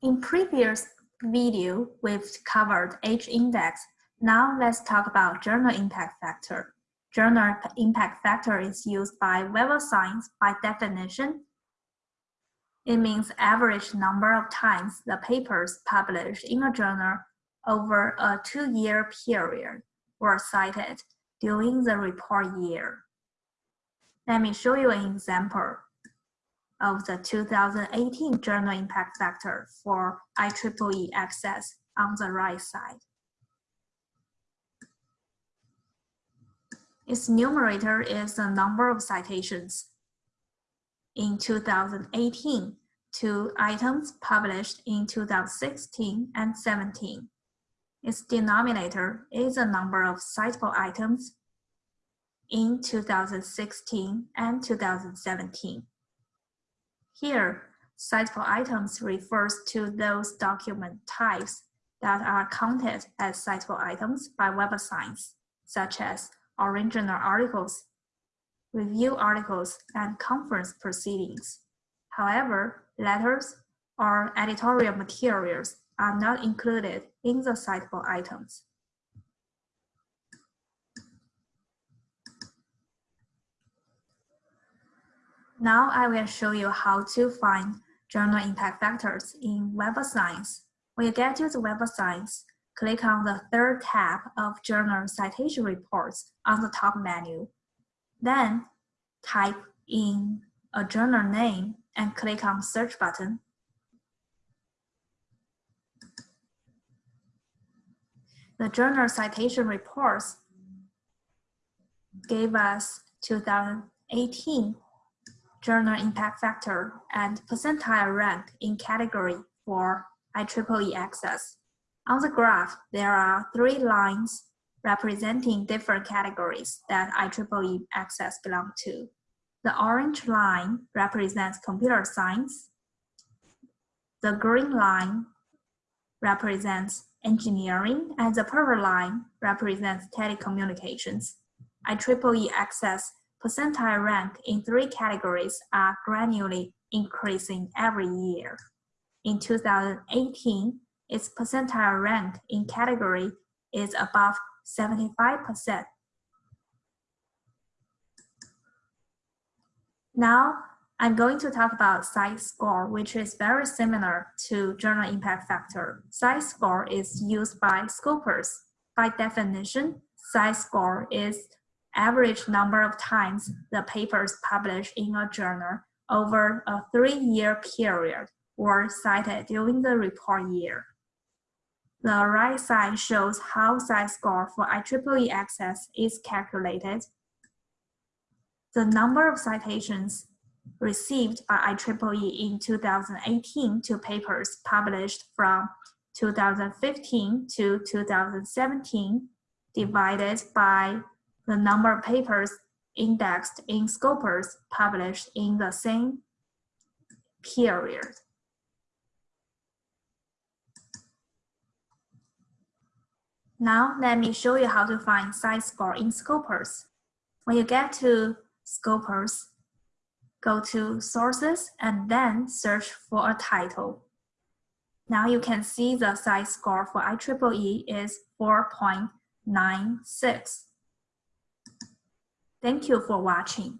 In previous video, we've covered H-index. Now let's talk about journal impact factor. Journal impact factor is used by Web of Science by definition. It means average number of times the papers published in a journal over a two-year period were cited during the report year. Let me show you an example of the 2018 Journal Impact Factor for IEEE Access on the right side. Its numerator is the number of citations. In 2018, to items published in 2016 and 17. Its denominator is the number of citable items in 2016 and 2017. Here, citable items refers to those document types that are counted as citable items by Web of Science, such as original articles, review articles, and conference proceedings. However, letters or editorial materials are not included in the citable items. Now I will show you how to find journal impact factors in Web of Science. When you get to the Web of Science, click on the third tab of Journal Citation Reports on the top menu. Then type in a journal name and click on Search button. The Journal Citation Reports gave us 2018 journal impact factor, and percentile rank in category for IEEE access. On the graph, there are three lines representing different categories that IEEE access belong to. The orange line represents computer science. The green line represents engineering, and the purple line represents telecommunications. IEEE access percentile rank in three categories are gradually increasing every year. In 2018, its percentile rank in category is above 75%. Now, I'm going to talk about CITE score, which is very similar to journal impact factor. CITE score is used by Scopus. By definition, CITE score is average number of times the papers published in a journal over a three-year period were cited during the report year. The right side shows how CITE score for IEEE access is calculated. The number of citations received by IEEE in 2018 to papers published from 2015 to 2017 divided by the number of papers indexed in Scopus published in the same period. Now let me show you how to find CITE score in Scopus. When you get to Scopus, go to sources and then search for a title. Now you can see the CITE score for IEEE is 4.96. Thank you for watching.